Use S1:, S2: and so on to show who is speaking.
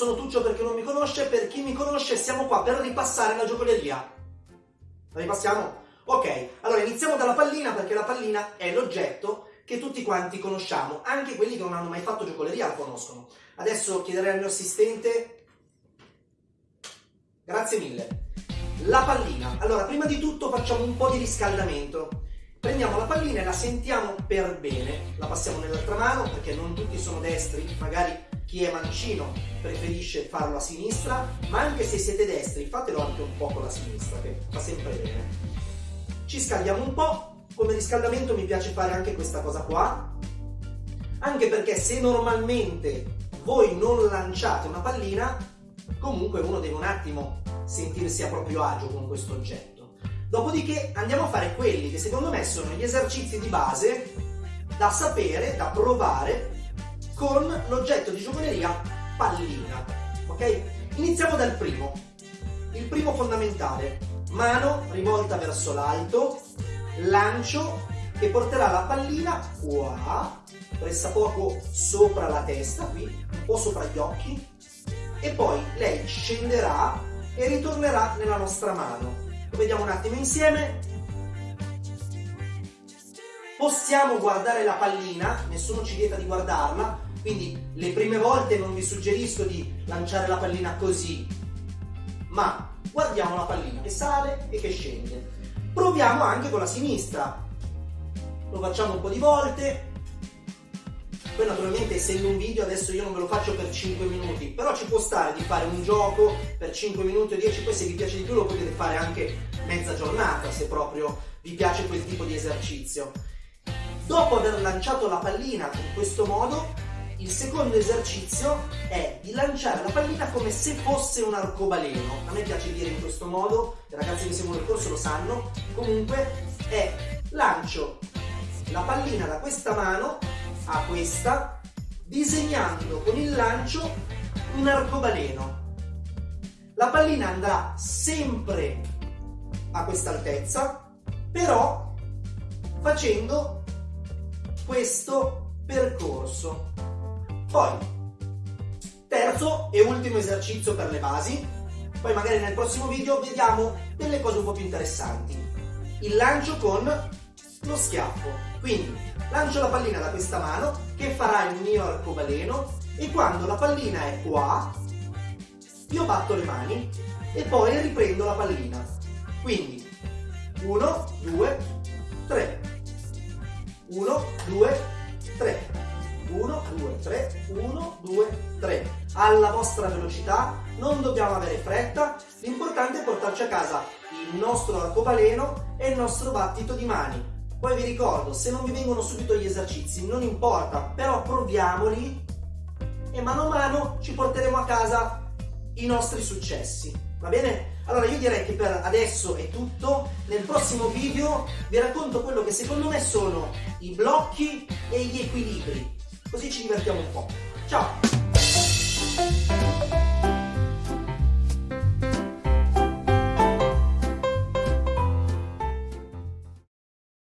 S1: sono Tuccio per chi non mi conosce, per chi mi conosce siamo qua per ripassare la giocoleria. La ripassiamo? Ok, allora iniziamo dalla pallina perché la pallina è l'oggetto che tutti quanti conosciamo, anche quelli che non hanno mai fatto giocoleria la conoscono. Adesso chiederei al mio assistente... Grazie mille. La pallina. Allora, prima di tutto facciamo un po' di riscaldamento. Prendiamo la pallina e la sentiamo per bene, la passiamo nell'altra mano perché non tutti sono destri, magari chi è mancino preferisce farlo a sinistra, ma anche se siete destri fatelo anche un po' con la sinistra che fa sempre bene. Ci scaldiamo un po', come riscaldamento mi piace fare anche questa cosa qua, anche perché se normalmente voi non lanciate una pallina, comunque uno deve un attimo sentirsi a proprio agio con questo oggetto. Dopodiché andiamo a fare quelli che secondo me sono gli esercizi di base da sapere, da provare con l'oggetto di giocoleria pallina. Ok? Iniziamo dal primo. Il primo fondamentale. Mano rivolta verso l'alto, lancio che porterà la pallina qua, pressa poco sopra la testa, qui, un po' sopra gli occhi, e poi lei scenderà e ritornerà nella nostra mano. Lo vediamo un attimo insieme. Possiamo guardare la pallina, nessuno ci vieta di guardarla, quindi le prime volte non vi suggerisco di lanciare la pallina così, ma guardiamo la pallina che sale e che scende. Proviamo anche con la sinistra. Lo facciamo un po' di volte. Poi naturalmente essendo un video adesso io non ve lo faccio per 5 minuti, però ci può stare di fare un gioco per 5 minuti o 10, poi se vi piace di più lo potete fare anche mezza giornata se proprio vi piace quel tipo di esercizio. Dopo aver lanciato la pallina in questo modo, il secondo esercizio è di lanciare la pallina come se fosse un arcobaleno. A me piace dire in questo modo, i ragazzi che seguono il corso lo sanno. Comunque è lancio la pallina da questa mano a questa, disegnando con il lancio un arcobaleno. La pallina andrà sempre a questa altezza, però facendo questo percorso. Poi, terzo e ultimo esercizio per le basi, poi magari nel prossimo video vediamo delle cose un po' più interessanti. Il lancio con lo schiaffo. Quindi lancio la pallina da questa mano che farà il mio arcobaleno e quando la pallina è qua io batto le mani e poi riprendo la pallina. Quindi 1, 2, 3. 1, 2, 3. 1, 2, 3, 1, 2, 3. Alla vostra velocità, non dobbiamo avere fretta, l'importante è portarci a casa il nostro arcobaleno e il nostro battito di mani. Poi vi ricordo, se non vi vengono subito gli esercizi, non importa, però proviamoli e mano a mano ci porteremo a casa i nostri successi. Va bene? Allora io direi che per adesso è tutto, nel prossimo video vi racconto quello che secondo me sono i blocchi e gli equilibri così ci divertiamo un po'. Ciao!